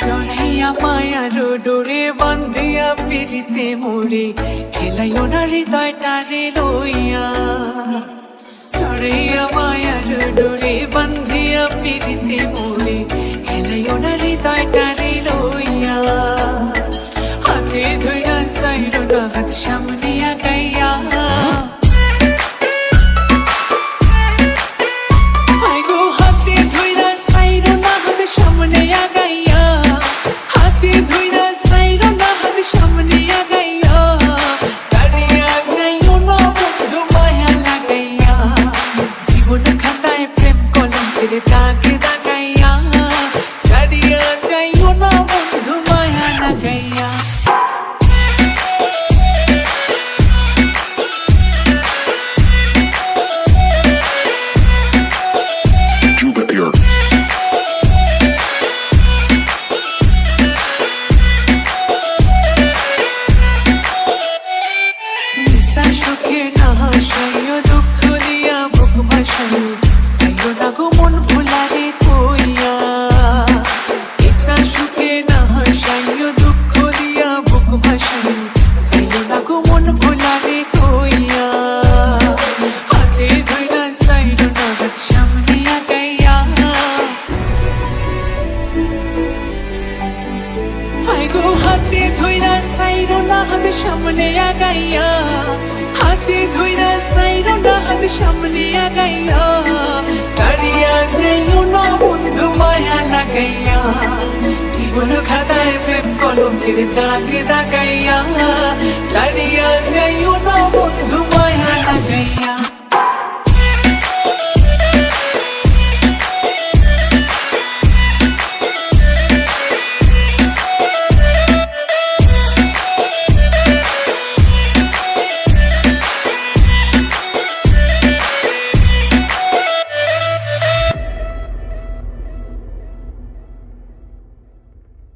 জড়াইয়া মায়ার ডোরে বান্ধিয়া পিড়িতে মোড়ে খেলাইও না হৃদয়টারে লইয়া জড়াইয়া মায়ার ডোরে বান্ধিয়া পিড়িতে মোড়ে খেলাইও না হৃদয়টারে লইয়া হাতে ধইরা সাইড না হাত সামনে every time মন ভুলারে কইয়া হাতে ধইরা সাইরো না হাত সামনে আগাইয়া আইগো হাতে ধইরা সাইরো না হাত সামনে আগাইয়া হাতে ধইরা সাইরো না হাত সামনে আগাইয়া ছাড়িয়া যাইও না বন্ধু মায়া লাগাইয়া জীবন খাতায় আলোকের দাগে তাকাইয়া ছাড়িয়া যাইও না বন্ধু মায়া লাগাইয়া।